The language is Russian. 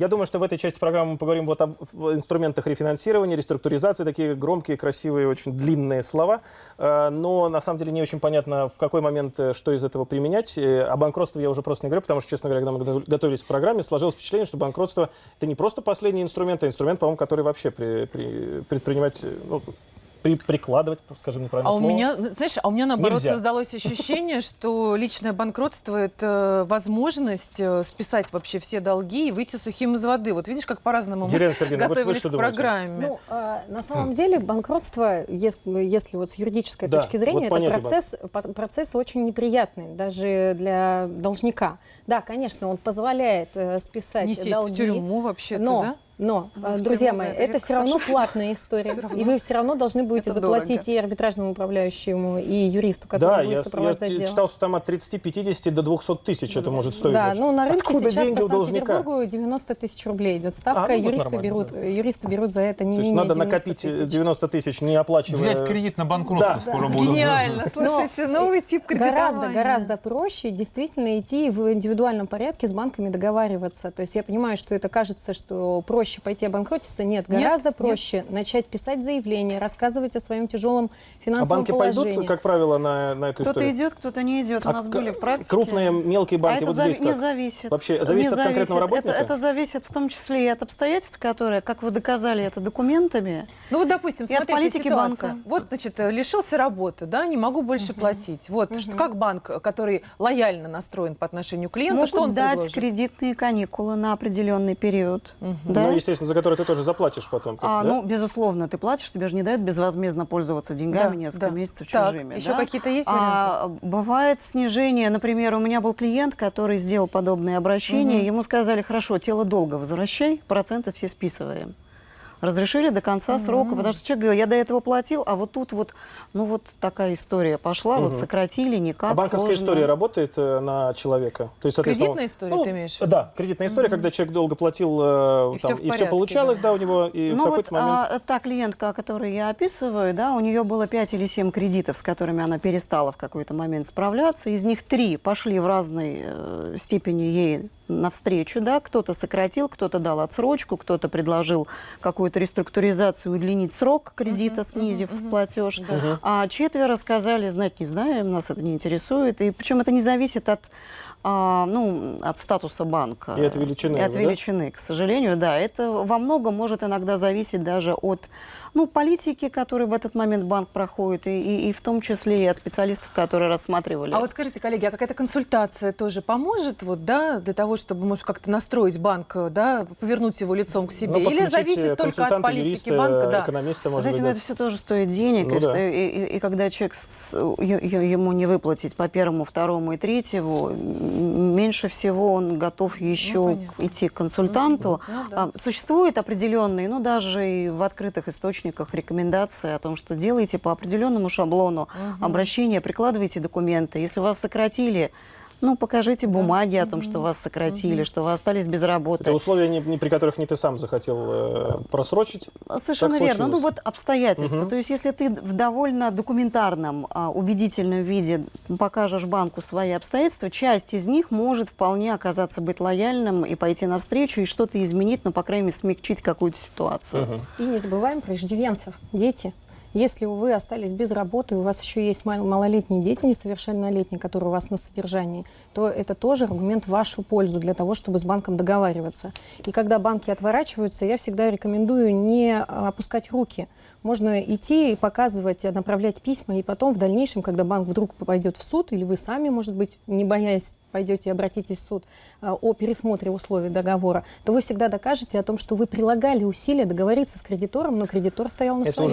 Я думаю, что в этой части программы мы поговорим вот об инструментах рефинансирования, реструктуризации, такие громкие, красивые, очень длинные слова. Э, Но на самом деле не очень понятно, в какой момент э, что из этого применять. О банкротстве я уже просто не говорю, потому что, честно говоря, когда мы готов- готовились к программе, сложилось впечатление, что банкротство это не просто последний инструмент, а инструмент, по-моему, который вообще при- при- предпринимать, э, ну, при- прикладывать, скажем неправильно А у слово. меня, знаешь, а у меня наоборот Нельзя. создалось ощущение, что личное банкротство это возможность э, списать вообще все долги и выйти сухим из воды. Вот видишь, как по-разному мы Сергеевна, вы готовились к программе. Ну, а, на самом деле банкротство, ес- если вот с юридической Да, точки зрения, вот это процесс, процесс очень неприятный, даже для должника. Да, конечно, он позволяет э, списать не сесть долги. в тюрьму вообще-то, но, да? Но, Ну, друзья мои, это все равно платная история. И вы все равно должны будете Это заплатить дорого. и арбитражному управляющему, и юристу, который Да, будет я, сопровождать я дело. читал, что там от 30-50 до 200 тысяч это может стоить. Да, ну на рынке Откуда сейчас по? Санкт-Петербургу 90 тысяч рублей идет ставка. А, ну вот юристы, берут, да. юристы берут за это не То есть менее надо 90 накопить э, тысяч. 90 тысяч, не оплачивая... Взять кредит на банкротство Да. скоро будут. Гениально, слушайте, новый тип кредитования. Гораздо, гораздо проще действительно идти в индивидуальном порядке с банками договариваться. То есть я понимаю, что это кажется, что проще пойти обанкротиться. Нет, Нет, гораздо нет. проще начать писать заявление, рассказывать о своем тяжелом А финансовом банки положении. пойдут, как правило, на, на эту Кто-то историю? идет, кто-то не идет. У А нас к- были в практике. Крупные, мелкие А банки, это вот зави- здесь не как? зависит. Вообще зависит Не от конкретного зависит. работника? Это, это зависит в том числе и от обстоятельств, которые, как вы доказали это документами. Ну вот, допустим, смотрите политики ситуация. банка. Вот, значит, лишился работы, да, не могу больше платить. Вот, что, как банк, который лояльно настроен по отношению к клиенту, Могут что он дать предложит? кредитные каникулы на определенный период. Да? Ну, естественно, за которые ты тоже заплатишь потом. А, да? Ну, безусловно, ты платишь, тебе же не дают безвозмездно пользоваться деньгами Да, несколько да. месяцев Так, чужими. еще да? какие-то есть варианты? А, бывает снижение. Например, у меня был клиент, который сделал подобное обращение. Ему сказали, хорошо, тело долго возвращай, проценты все списываем. Разрешили до конца срока, потому что человек говорил, я до этого платил, а вот тут вот, ну вот такая история пошла, вот сократили, никак, А банковская сложно. история работает э, на человека? То есть, Кредитная история ну, ты имеешь в? Да, кредитная история, когда человек долго платил, э, И там, всё в и все порядке, получалось, да. да, у него, и в Ну вот какой-то момент... а, та клиентка, о которой я описываю, да, у нее было 5 или 7 кредитов, с которыми она перестала в какой-то момент справляться. Из них три пошли в разной э, степени ей навстречу, да, кто-то сократил, кто-то дал отсрочку, кто-то предложил какую-то реструктуризацию, удлинить срок кредита, снизив платеж. А четверо сказали, знать не знаем, нас это не интересует. И причем это не зависит от, а, ну, от статуса банка. И от величины И от его, да? величины, к сожалению, да. Это во многом может иногда зависеть даже от ну, политики, которую в этот момент банк проходит, и, и, и в том числе и от специалистов, которые рассматривали. А вот скажите, коллеги, а какая-то консультация тоже поможет, вот, да, для того, чтобы, может, как-то настроить банк, э, да, повернуть его лицом к себе? Ну, Или зависит только от политики юриста, банка? Да. экономиста, может Знаете, быть, ну, да. это все тоже стоит денег, Ну и, да. и- и- и когда человек с- ему не выплатить по первому, второму и третьему, меньше всего он готов еще Ну, понятно. идти к консультанту. Ну да. А, Существуют определенные, ну даже и в открытых источниках рекомендации о том, что делайте по определенному шаблону обращения, прикладывайте документы. Если вас сократили, ну покажите бумаги о том, что вас сократили, что вы остались без работы. Это условия, не, не при которых не ты сам захотел э, просрочить. Совершенно Так верно. Ну вот обстоятельства. Мгм. То есть если ты в довольно документарном, а, убедительном виде покажешь банку свои обстоятельства, часть из них может вполне оказаться быть лояльным и пойти навстречу и что-то изменить, но, по крайней мере, смягчить какую-то ситуацию. Мгм. И не забываем про иждивенцев, дети. Если вы остались без работы, у вас еще есть мал- малолетние дети, несовершеннолетние, которые у вас на содержании, то это тоже аргумент в вашу пользу для того, чтобы с банком договариваться. И когда банки отворачиваются, я всегда рекомендую не а, опускать руки. Можно идти и показывать, а, направлять письма, и потом в дальнейшем, когда банк вдруг пойдет в суд, или вы сами, может быть, не боясь, пойдете и обратитесь в суд а, о пересмотре условий договора, то вы всегда докажете о том, что вы прилагали усилия договориться с кредитором, но кредитор стоял на своем.